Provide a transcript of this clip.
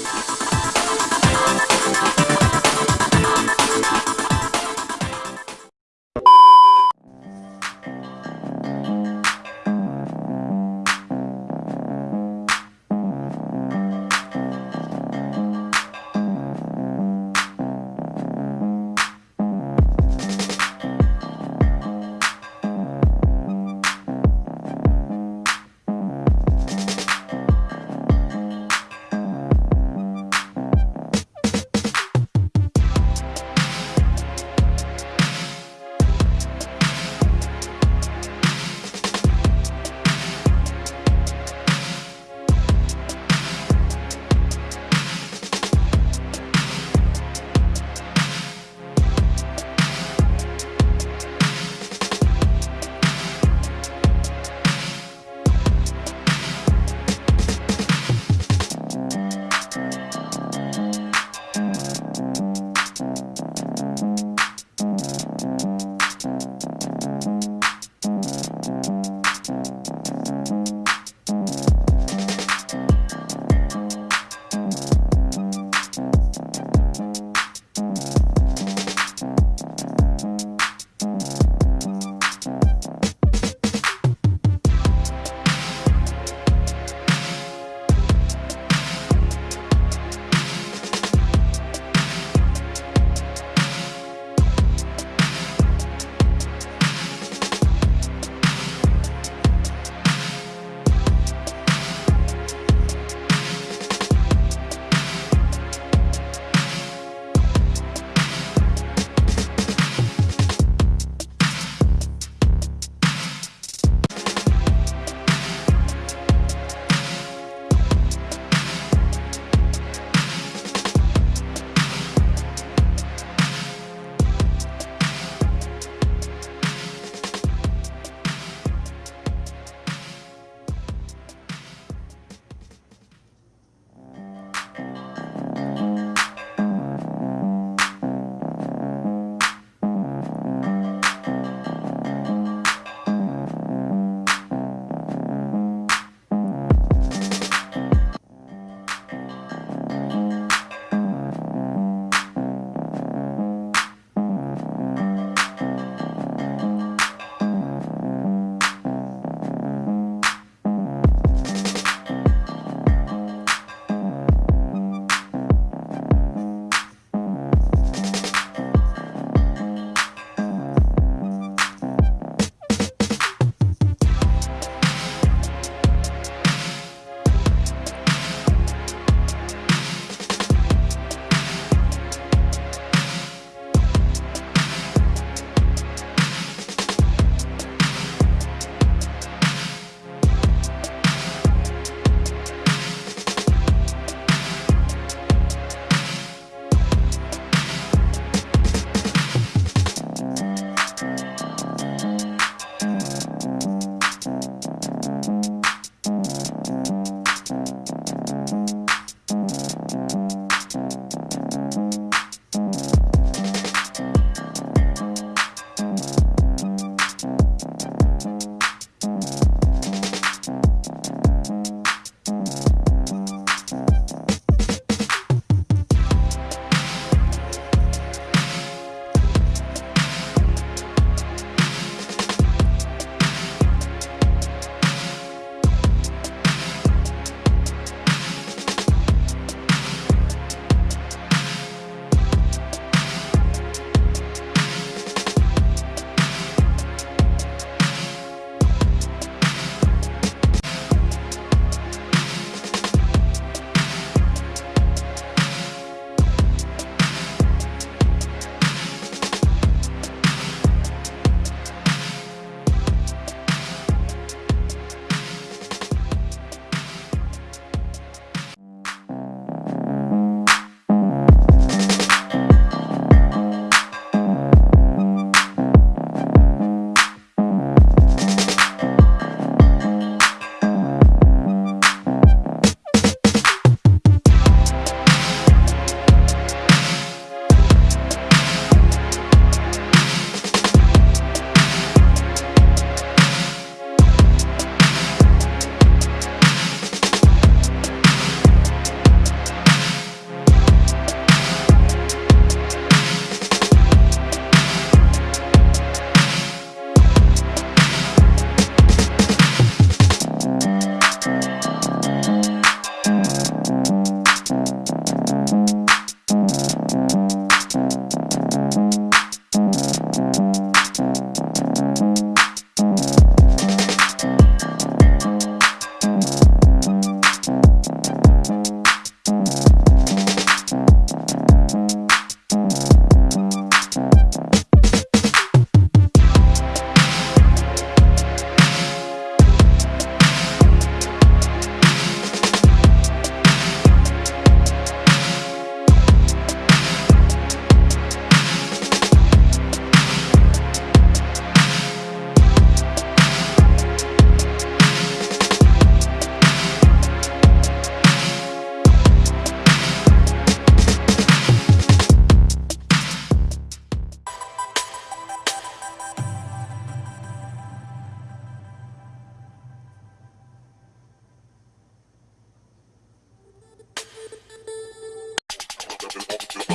Thank you. of an multitude.